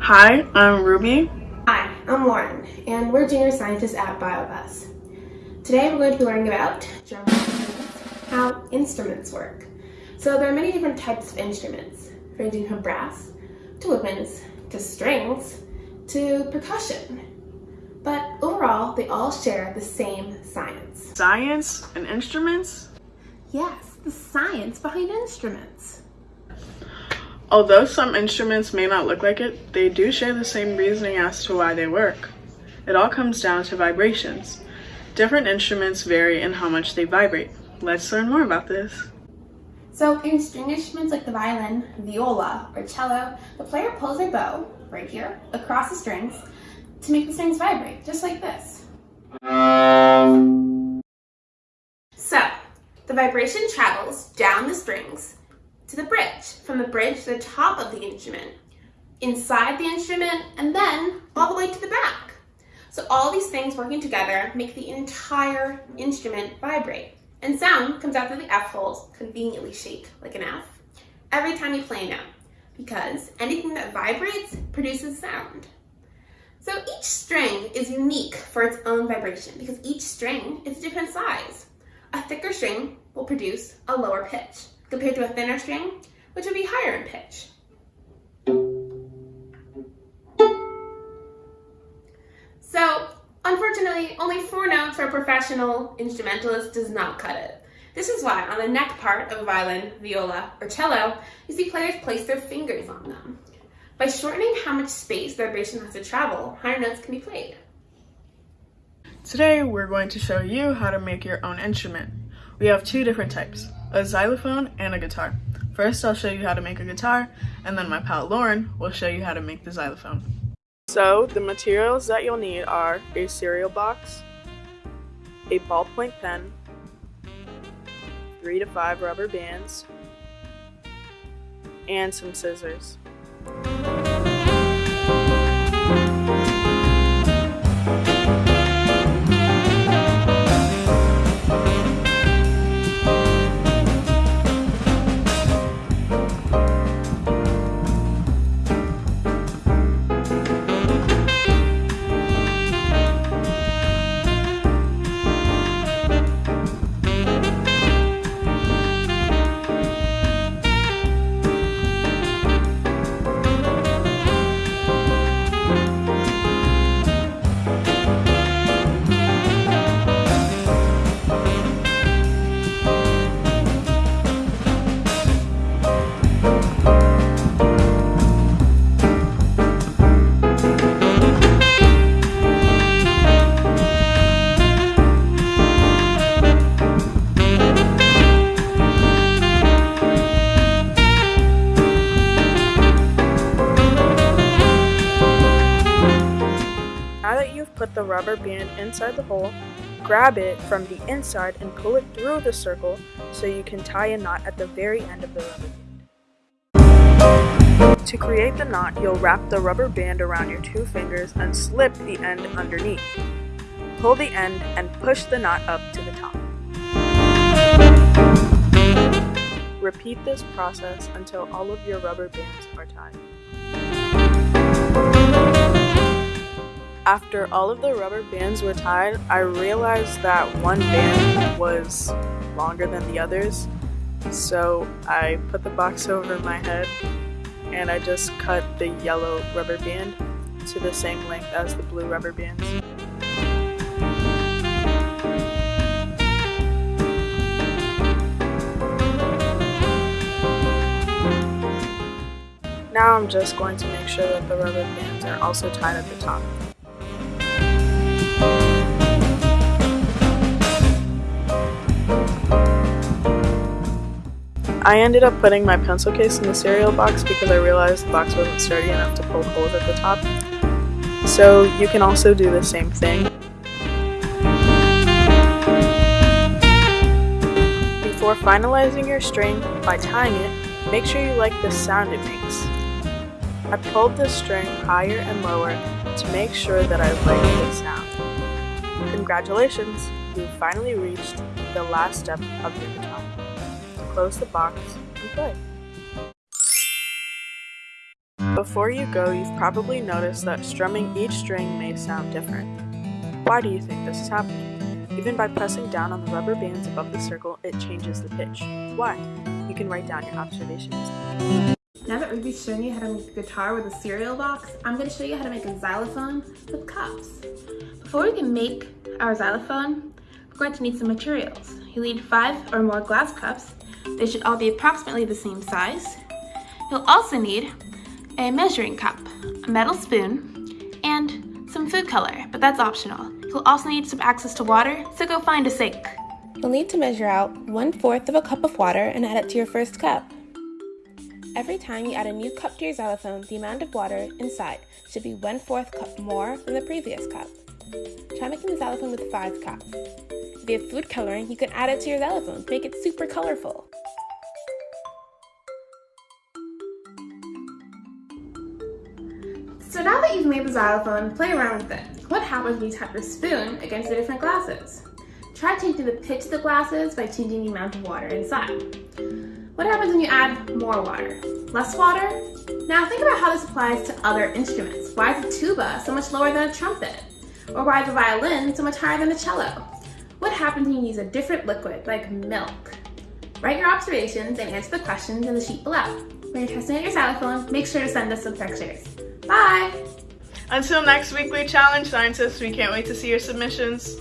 Hi, I'm Ruby. Hi, I'm Lauren, and we're junior scientists at BioBus. Today we're going to be learning about drum how instruments work. So there are many different types of instruments, ranging from brass to woodwinds to strings to percussion. But overall, they all share the same science. Science and instruments? Yes, the science behind instruments. Although some instruments may not look like it, they do share the same reasoning as to why they work. It all comes down to vibrations. Different instruments vary in how much they vibrate. Let's learn more about this. So in string instruments like the violin, viola, or cello, the player pulls their bow, right here, across the strings to make the strings vibrate, just like this. So, the vibration travels down the strings to the bridge, from the bridge to the top of the instrument, inside the instrument, and then all the way to the back. So all these things working together make the entire instrument vibrate. And sound comes out through the F holes, conveniently shaped like an F, every time you play a note, because anything that vibrates produces sound. So each string is unique for its own vibration because each string is a different size. A thicker string will produce a lower pitch compared to a thinner string, which would be higher in pitch. So, unfortunately, only four notes for a professional instrumentalist does not cut it. This is why on the neck part of a violin, viola, or cello, you see players place their fingers on them. By shortening how much space the vibration has to travel, higher notes can be played. Today we're going to show you how to make your own instrument. We have two different types, a xylophone and a guitar. First I'll show you how to make a guitar, and then my pal Lauren will show you how to make the xylophone. So the materials that you'll need are a cereal box, a ballpoint pen, three to five rubber bands, and some scissors. The rubber band inside the hole, grab it from the inside and pull it through the circle so you can tie a knot at the very end of the rubber band. To create the knot, you'll wrap the rubber band around your two fingers and slip the end underneath. Pull the end and push the knot up to the top. Repeat this process until all of your rubber bands are tied. After all of the rubber bands were tied, I realized that one band was longer than the others. So I put the box over my head and I just cut the yellow rubber band to the same length as the blue rubber bands. Now I'm just going to make sure that the rubber bands are also tied at the top. I ended up putting my pencil case in the cereal box because I realized the box wasn't sturdy enough to poke holes at the top. So you can also do the same thing. Before finalizing your string by tying it, make sure you like the sound it makes. I pulled the string higher and lower to make sure that I liked the sound. Congratulations, you've finally reached the last step of your guitar. Close the box, and play. Before you go, you've probably noticed that strumming each string may sound different. Why do you think this is happening? Even by pressing down on the rubber bands above the circle, it changes the pitch. Why? You can write down your observations. Now that Ruby's shown you how to make a guitar with a cereal box, I'm going to show you how to make a xylophone with cups. Before we can make our xylophone, we're going to need some materials. You'll need five or more glass cups. They should all be approximately the same size. You'll also need a measuring cup, a metal spoon, and some food color, but that's optional. You'll also need some access to water, so go find a sink. You'll need to measure out one fourth of a cup of water and add it to your first cup. Every time you add a new cup to your xylophone, the amount of water inside should be one fourth cup more than the previous cup. Try making the xylophone with five cups. If you have food coloring, you can add it to your xylophone to make it super colorful. Made the xylophone, play around with it. What happens when you tap the spoon against the different glasses? Try changing the pitch of the glasses by changing the amount of water inside. What happens when you add more water? Less water? Now think about how this applies to other instruments. Why is a tuba so much lower than a trumpet? Or why is a violin so much higher than a cello? What happens when you use a different liquid, like milk? Write your observations and answer the questions in the sheet below. When you're testing out your xylophone, make sure to send us some pictures. Bye! Until next weekly challenge, scientists, we can't wait to see your submissions.